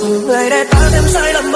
được người để ta thêm sai lầm